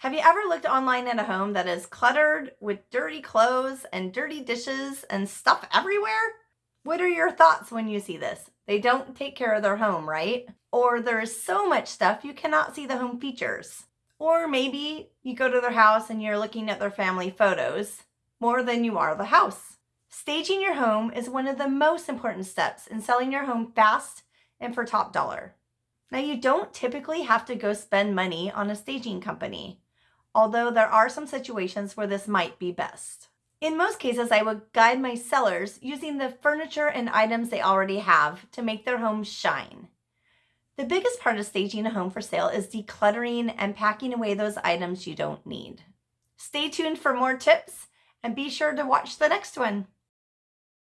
Have you ever looked online at a home that is cluttered with dirty clothes and dirty dishes and stuff everywhere? What are your thoughts when you see this? They don't take care of their home, right? Or there is so much stuff you cannot see the home features. Or maybe you go to their house and you're looking at their family photos more than you are the house. Staging your home is one of the most important steps in selling your home fast and for top dollar. Now, you don't typically have to go spend money on a staging company, although there are some situations where this might be best. In most cases, I would guide my sellers using the furniture and items they already have to make their home shine. The biggest part of staging a home for sale is decluttering and packing away those items you don't need. Stay tuned for more tips and be sure to watch the next one.